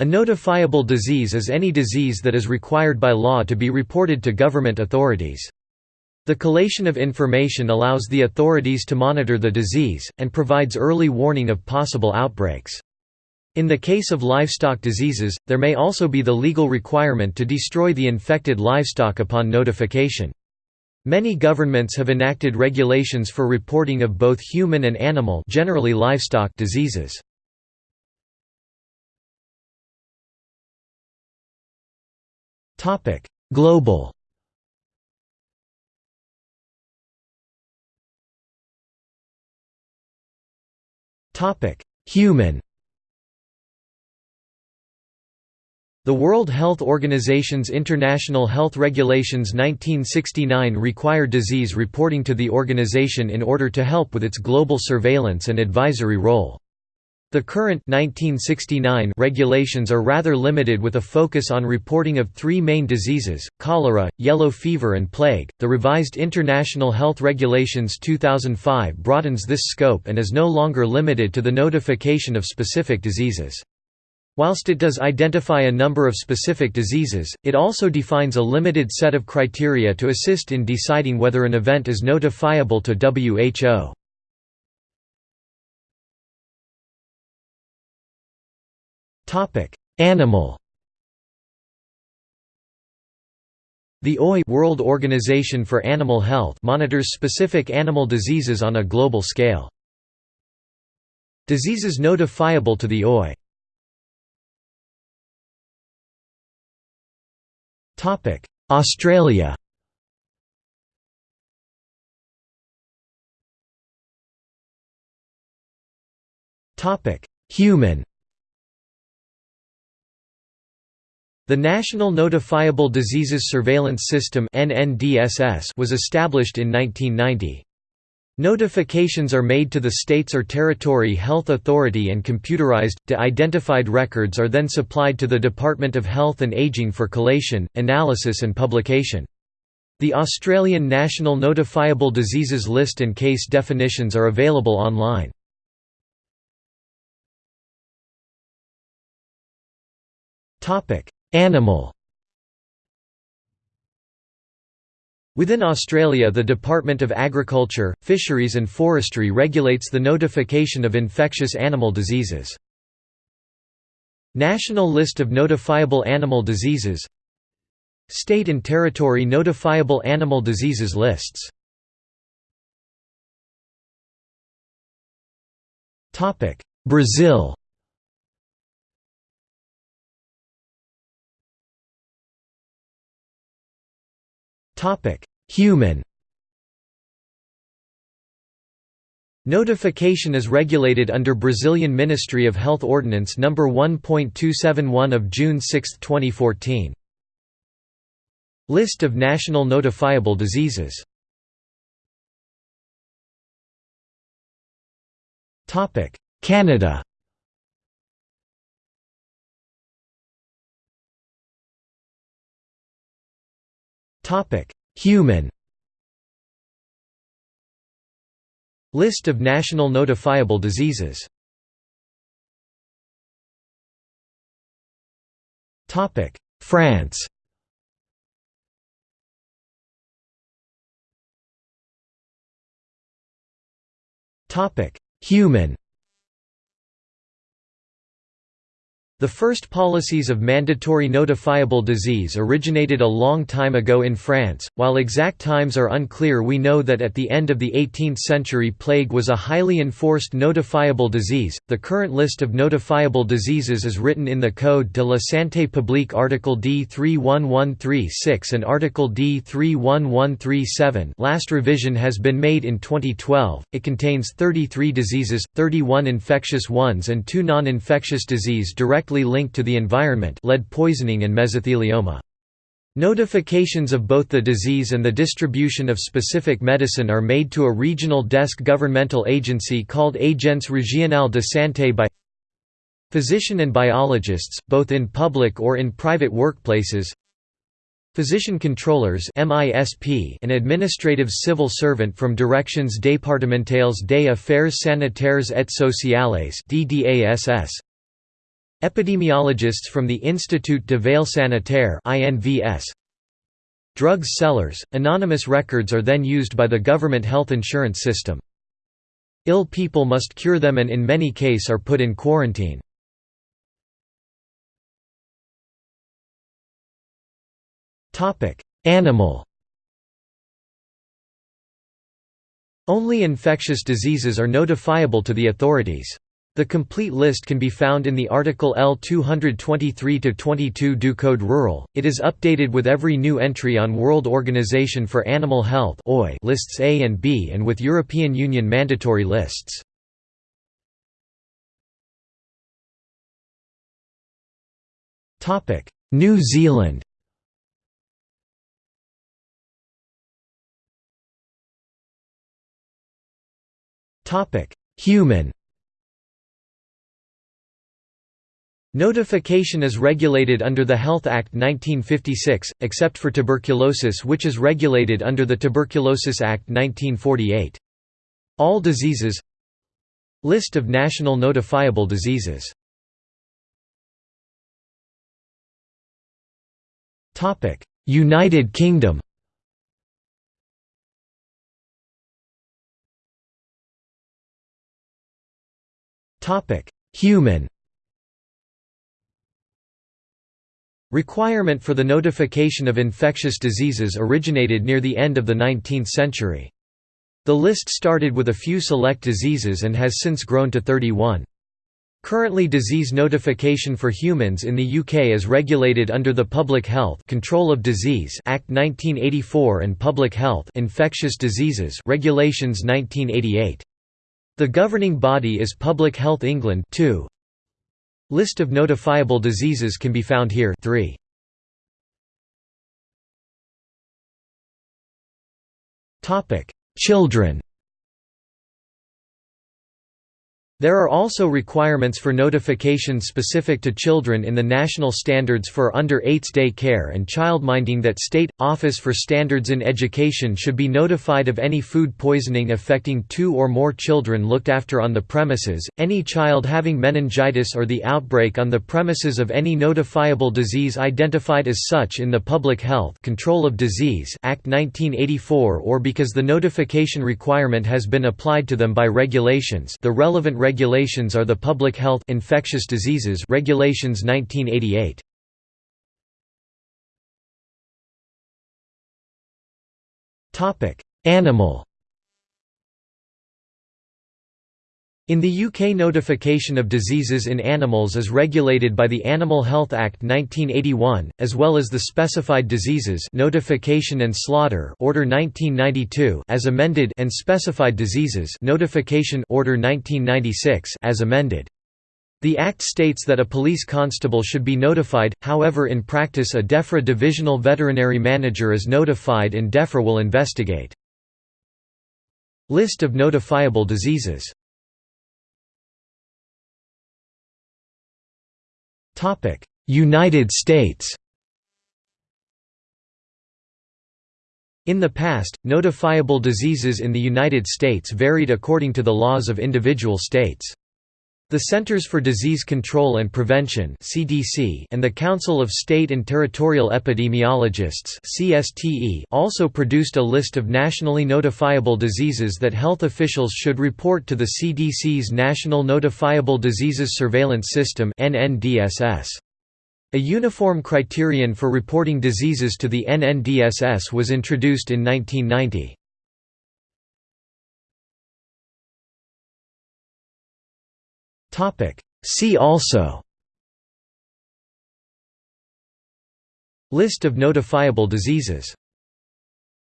A notifiable disease is any disease that is required by law to be reported to government authorities. The collation of information allows the authorities to monitor the disease, and provides early warning of possible outbreaks. In the case of livestock diseases, there may also be the legal requirement to destroy the infected livestock upon notification. Many governments have enacted regulations for reporting of both human and animal generally livestock diseases. Global. Topic: Human. The World Health Organization's International Health Regulations 1969 require disease reporting to the organization in order to help with its global surveillance and advisory role. The current 1969 regulations are rather limited with a focus on reporting of three main diseases, cholera, yellow fever and plague. The revised International Health Regulations 2005 broadens this scope and is no longer limited to the notification of specific diseases. Whilst it does identify a number of specific diseases, it also defines a limited set of criteria to assist in deciding whether an event is notifiable to WHO. Animal The OIE World Organization for Animal Health monitors specific animal diseases on a global scale. Diseases notifiable to the OIE Australia Topic: Human The National Notifiable Diseases Surveillance System was established in 1990. Notifications are made to the state's or territory health authority and computerized, de-identified records are then supplied to the Department of Health and Aging for collation, analysis and publication. The Australian National Notifiable Diseases List and case definitions are available online. Animal. Within Australia the Department of Agriculture, Fisheries and Forestry regulates the notification of infectious animal diseases. National List of Notifiable Animal Diseases. State and Territory Notifiable Animal Diseases lists. Brazil Topic: Human. Notification is regulated under Brazilian Ministry of Health Ordinance No. 1.271 of June 6, 2014. List of national notifiable diseases Canada Human. List of national notifiable diseases. France. Human The first policies of mandatory notifiable disease originated a long time ago in France. While exact times are unclear, we know that at the end of the 18th century, plague was a highly enforced notifiable disease. The current list of notifiable diseases is written in the Code de la Santé publique Article D 31136 and Article D 31137. Last revision has been made in 2012. It contains 33 diseases, 31 infectious ones, and 2 non infectious disease direct directly linked to the environment lead poisoning and mesothelioma. Notifications of both the disease and the distribution of specific medicine are made to a regional desk governmental agency called Agence Régionale de Santé by physician and biologists, both in public or in private workplaces Physician controllers an administrative civil servant from Directions départementales des affaires sanitaires et sociales Epidemiologists from the Institut de Veille Sanitaire INVS. Drugs sellers, anonymous records are then used by the government health insurance system. Ill people must cure them and in many case are put in quarantine. Animal Only infectious diseases are notifiable to the authorities. The complete list can be found in the article L223-22 du Code Rural. It is updated with every new entry on World Organization for Animal Health lists A and B and with European Union mandatory lists. New Zealand Human Notification is regulated under the Health Act 1956, except for tuberculosis which is regulated under the Tuberculosis Act 1948. All diseases. List of national notifiable diseases. United Kingdom. Human Requirement for the notification of infectious diseases originated near the end of the 19th century. The list started with a few select diseases and has since grown to 31. Currently disease notification for humans in the UK is regulated under the Public Health Control of Disease Act 1984 and Public Health Infectious Diseases Regulations 1988. The governing body is Public Health England 2. List of notifiable diseases can be found here. 3. Children There are also requirements for notification specific to children in the National Standards for Under-8s Day Care and Childminding that State, Office for Standards in Education should be notified of any food poisoning affecting two or more children looked after on the premises, any child having meningitis or the outbreak on the premises of any notifiable disease identified as such in the Public Health Control of Disease Act 1984 or because the notification requirement has been applied to them by regulations the relevant regulations are the Public Health Infectious Diseases Regulations 1988. Topic: Animal In the UK notification of diseases in animals is regulated by the Animal Health Act 1981, as well as the Specified Diseases Notification and Slaughter Order 1992 as amended and Specified Diseases Notification Order 1996 as amended. The Act states that a police constable should be notified, however in practice a DEFRA divisional veterinary manager is notified and DEFRA will investigate. List of notifiable diseases United States In the past, notifiable diseases in the United States varied according to the laws of individual states. The Centers for Disease Control and Prevention (CDC) and the Council of State and Territorial Epidemiologists (CSTE) also produced a list of nationally notifiable diseases that health officials should report to the CDC's National Notifiable Diseases Surveillance System (NNDSS). A uniform criterion for reporting diseases to the NNDSS was introduced in 1990. See also. List of notifiable diseases